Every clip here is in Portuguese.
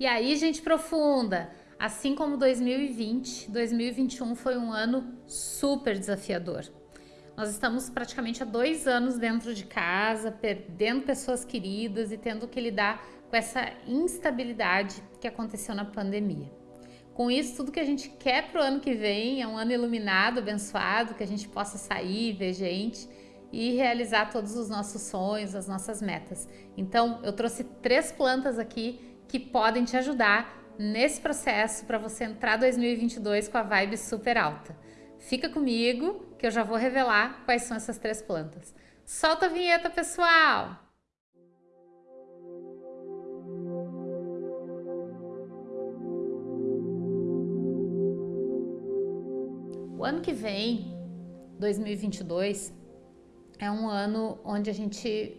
E aí, gente profunda, assim como 2020, 2021 foi um ano super desafiador. Nós estamos praticamente há dois anos dentro de casa, perdendo pessoas queridas e tendo que lidar com essa instabilidade que aconteceu na pandemia. Com isso, tudo que a gente quer para o ano que vem é um ano iluminado, abençoado, que a gente possa sair, ver gente e realizar todos os nossos sonhos, as nossas metas. Então, eu trouxe três plantas aqui que podem te ajudar nesse processo para você entrar 2022 com a vibe super alta. Fica comigo que eu já vou revelar quais são essas três plantas. Solta a vinheta, pessoal! O ano que vem, 2022, é um ano onde a gente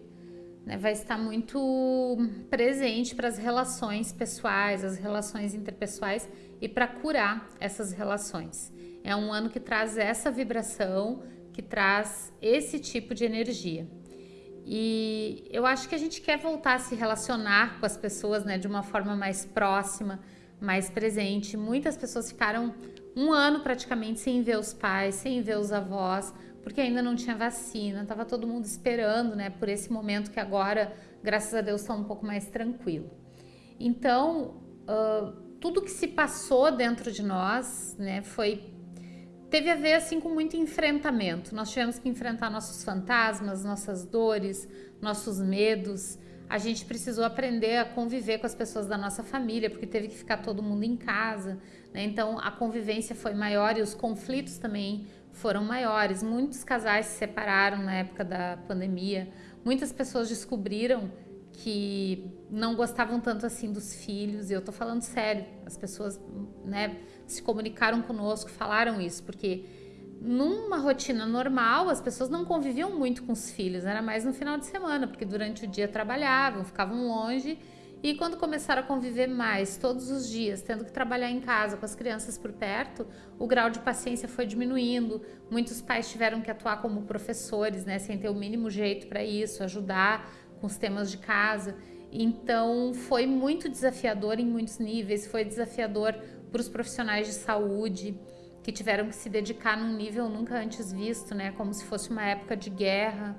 né, vai estar muito presente para as relações pessoais, as relações interpessoais e para curar essas relações. É um ano que traz essa vibração, que traz esse tipo de energia. E eu acho que a gente quer voltar a se relacionar com as pessoas né, de uma forma mais próxima, mais presente. Muitas pessoas ficaram um ano praticamente sem ver os pais, sem ver os avós, porque ainda não tinha vacina, estava todo mundo esperando, né, por esse momento que agora, graças a Deus, está um pouco mais tranquilo. Então, uh, tudo que se passou dentro de nós, né, foi teve a ver assim com muito enfrentamento. Nós tivemos que enfrentar nossos fantasmas, nossas dores, nossos medos. A gente precisou aprender a conviver com as pessoas da nossa família, porque teve que ficar todo mundo em casa. Né? Então a convivência foi maior e os conflitos também foram maiores. Muitos casais se separaram na época da pandemia. Muitas pessoas descobriram que não gostavam tanto assim dos filhos, e eu tô falando sério, as pessoas, né, se comunicaram conosco, falaram isso, porque numa rotina normal, as pessoas não conviviam muito com os filhos, era mais no final de semana, porque durante o dia trabalhavam, ficavam longe e quando começaram a conviver mais, todos os dias, tendo que trabalhar em casa com as crianças por perto, o grau de paciência foi diminuindo. Muitos pais tiveram que atuar como professores, né, sem ter o mínimo jeito para isso, ajudar com os temas de casa. Então, foi muito desafiador em muitos níveis, foi desafiador para os profissionais de saúde, que tiveram que se dedicar num nível nunca antes visto, né, como se fosse uma época de guerra.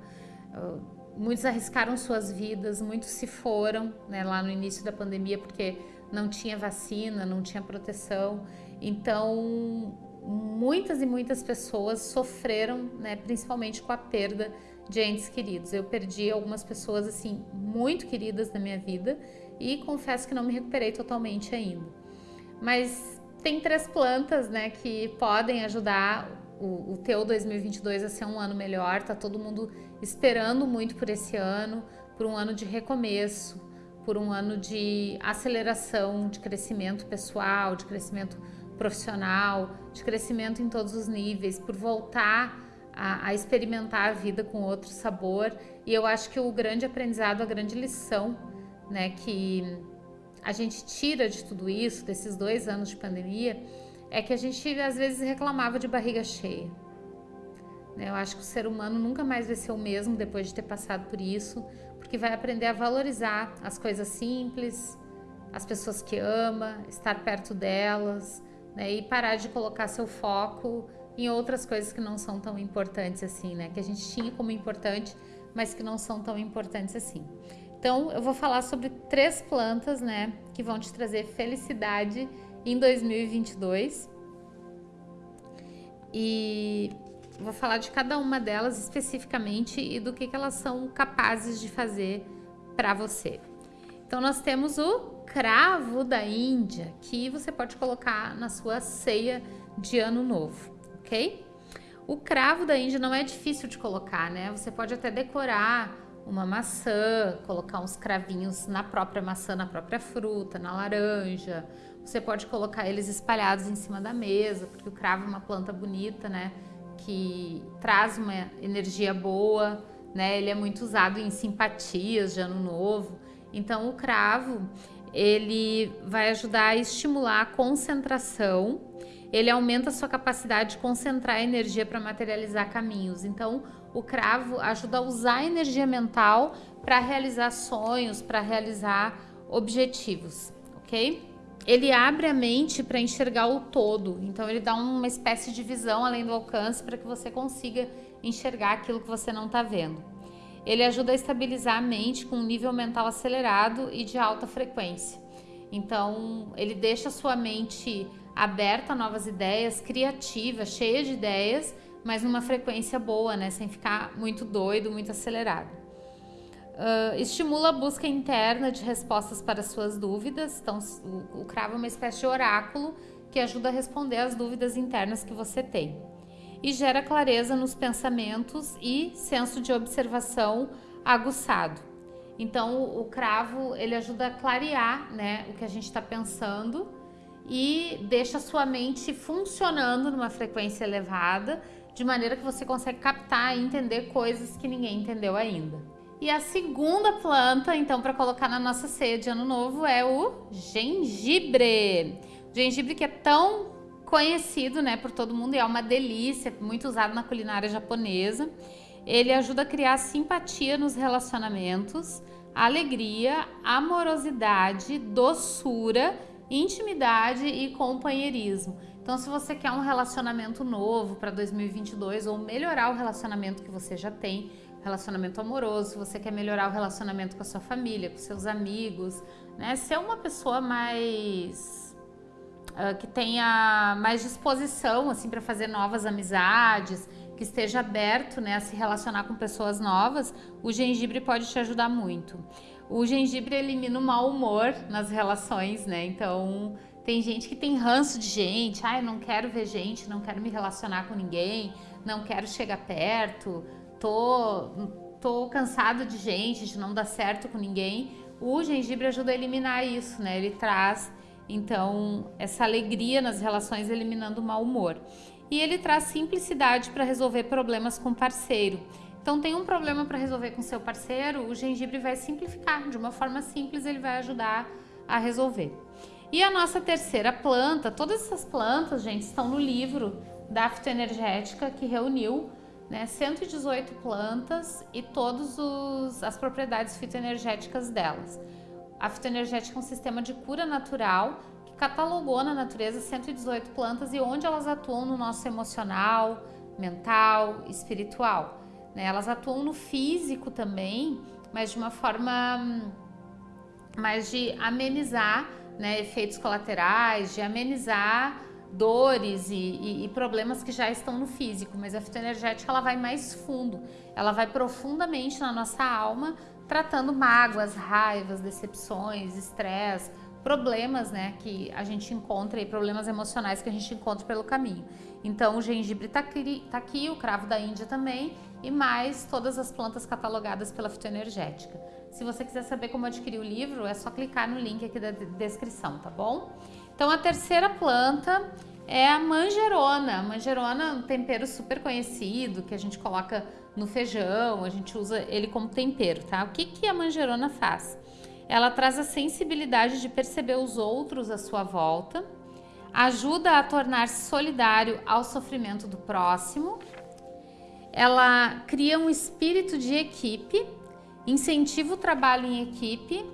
Muitos arriscaram suas vidas, muitos se foram né, lá no início da pandemia porque não tinha vacina, não tinha proteção. Então, muitas e muitas pessoas sofreram, né, principalmente com a perda de entes queridos. Eu perdi algumas pessoas assim muito queridas da minha vida e confesso que não me recuperei totalmente ainda. Mas tem três plantas, né, que podem ajudar o, o teu 2022 a ser um ano melhor, tá todo mundo esperando muito por esse ano, por um ano de recomeço, por um ano de aceleração, de crescimento pessoal, de crescimento profissional, de crescimento em todos os níveis, por voltar a, a, experimentar a vida com outro sabor. E eu acho que o grande aprendizado, a grande lição, né, que a gente tira de tudo isso, desses dois anos de pandemia, é que a gente às vezes reclamava de barriga cheia. Né? Eu acho que o ser humano nunca mais vai ser o mesmo depois de ter passado por isso, porque vai aprender a valorizar as coisas simples, as pessoas que ama, estar perto delas, né? e parar de colocar seu foco em outras coisas que não são tão importantes assim, né? Que a gente tinha como importante, mas que não são tão importantes assim. Então, eu vou falar sobre três plantas, né, que vão te trazer felicidade em 2022. E vou falar de cada uma delas especificamente e do que, que elas são capazes de fazer para você. Então nós temos o cravo da Índia, que você pode colocar na sua ceia de ano novo, ok? O cravo da Índia não é difícil de colocar, né? Você pode até decorar uma maçã, colocar uns cravinhos na própria maçã, na própria fruta, na laranja, você pode colocar eles espalhados em cima da mesa, porque o cravo é uma planta bonita, né? Que traz uma energia boa, né? Ele é muito usado em simpatias de ano novo. Então o cravo, ele vai ajudar a estimular a concentração, ele aumenta a sua capacidade de concentrar energia para materializar caminhos. Então o cravo ajuda a usar a energia mental para realizar sonhos, para realizar objetivos ok? Ele abre a mente para enxergar o todo, então ele dá uma espécie de visão além do alcance para que você consiga enxergar aquilo que você não está vendo. Ele ajuda a estabilizar a mente com um nível mental acelerado e de alta frequência. Então, ele deixa a sua mente aberta a novas ideias, criativa, cheia de ideias, mas numa frequência boa, né? Sem ficar muito doido, muito acelerado. Uh, estimula a busca interna de respostas para suas dúvidas. Então, o, o cravo é uma espécie de oráculo que ajuda a responder às dúvidas internas que você tem e gera clareza nos pensamentos e senso de observação aguçado. Então, o cravo ele ajuda a clarear né, o que a gente está pensando e deixa a sua mente funcionando numa frequência elevada, de maneira que você consegue captar e entender coisas que ninguém entendeu ainda. E a segunda planta, então, para colocar na nossa ceia de ano novo é o gengibre. O gengibre que é tão conhecido né, por todo mundo e é uma delícia, muito usado na culinária japonesa. Ele ajuda a criar simpatia nos relacionamentos, alegria, amorosidade, doçura, intimidade e companheirismo. Então, se você quer um relacionamento novo para 2022 ou melhorar o relacionamento que você já tem, relacionamento amoroso, se você quer melhorar o relacionamento com a sua família, com seus amigos, né? Ser uma pessoa mais uh, que tenha mais disposição assim para fazer novas amizades, que esteja aberto né, a se relacionar com pessoas novas, o gengibre pode te ajudar muito. O gengibre elimina o mau humor nas relações, né? Então tem gente que tem ranço de gente, ah, não quero ver gente, não quero me relacionar com ninguém, não quero chegar perto, tô, tô cansado de gente, de não dar certo com ninguém. O gengibre ajuda a eliminar isso, né? Ele traz então, essa alegria nas relações eliminando o mau humor. E ele traz simplicidade para resolver problemas com parceiro. Então, tem um problema para resolver com seu parceiro, o gengibre vai simplificar. De uma forma simples, ele vai ajudar a resolver. E a nossa terceira planta, todas essas plantas, gente, estão no livro da fitoenergética que reuniu né, 118 plantas e todas as propriedades fitoenergéticas delas. A fitoenergética é um sistema de cura natural que catalogou na natureza 118 plantas e onde elas atuam no nosso emocional, mental, espiritual. Né? Elas atuam no físico também, mas de uma forma hum, mais de amenizar né, efeitos colaterais, de amenizar dores e, e, e, problemas que já estão no físico, mas a fitoenergética ela vai mais fundo, ela vai profundamente na nossa alma tratando mágoas, raivas, decepções, estresse, problemas, né, que a gente encontra e problemas emocionais que a gente encontra pelo caminho. Então o gengibre está aqui, tá aqui, o cravo da Índia também e mais todas as plantas catalogadas pela fitoenergética. Se você quiser saber como adquirir o livro, é só clicar no link aqui da descrição, tá bom? Então a terceira planta é a manjerona. A manjerona é um tempero super conhecido que a gente coloca no feijão, a gente usa ele como tempero, tá? O que, que a manjerona faz? Ela traz a sensibilidade de perceber os outros à sua volta, ajuda a tornar-se solidário ao sofrimento do próximo, ela cria um espírito de equipe, incentiva o trabalho em equipe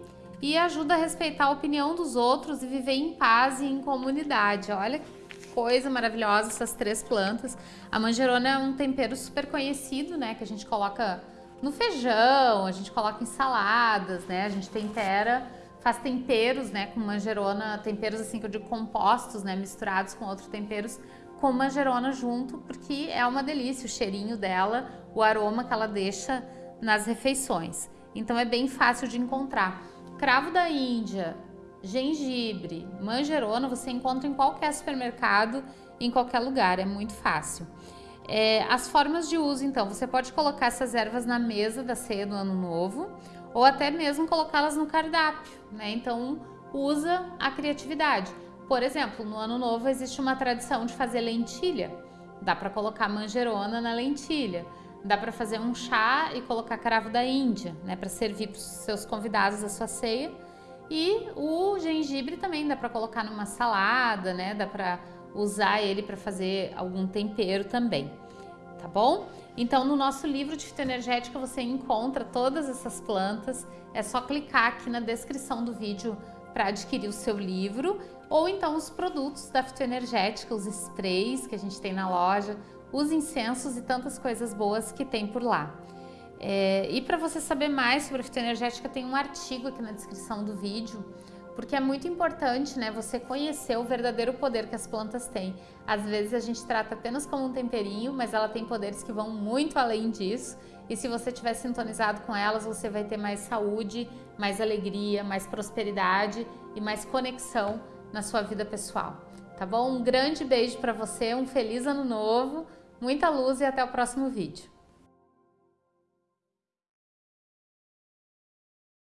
e ajuda a respeitar a opinião dos outros e viver em paz e em comunidade. Olha coisa maravilhosa essas três plantas. A manjerona é um tempero super conhecido, né? Que a gente coloca no feijão, a gente coloca em saladas, né? A gente tempera, faz temperos, né? Com manjerona, temperos assim que eu digo compostos, né? Misturados com outros temperos com manjerona junto, porque é uma delícia o cheirinho dela, o aroma que ela deixa nas refeições. Então é bem fácil de encontrar. Cravo da Índia, gengibre, manjerona, você encontra em qualquer supermercado, em qualquer lugar, é muito fácil. É, as formas de uso, então, você pode colocar essas ervas na mesa da ceia do ano novo ou até mesmo colocá-las no cardápio, né? Então, usa a criatividade. Por exemplo, no ano novo existe uma tradição de fazer lentilha. Dá para colocar manjerona na lentilha. Dá para fazer um chá e colocar cravo da Índia, né, para servir para os seus convidados a sua ceia e o gengibre também dá para colocar numa salada, né? Dá para usar ele para fazer algum tempero também, tá bom? Então, no nosso livro de fitoenergética você encontra todas essas plantas. É só clicar aqui na descrição do vídeo para adquirir o seu livro ou então os produtos da fitoenergética, os sprays que a gente tem na loja, os incensos e tantas coisas boas que tem por lá. É, e para você saber mais sobre fitoenergética, tem um artigo aqui na descrição do vídeo, porque é muito importante né, você conhecer o verdadeiro poder que as plantas têm. Às vezes a gente trata apenas como um temperinho, mas ela tem poderes que vão muito além disso. E se você estiver sintonizado com elas, você vai ter mais saúde, mais alegria, mais prosperidade e mais conexão na sua vida pessoal. Tá bom? Um grande beijo para você, um feliz ano novo, muita luz e até o próximo vídeo.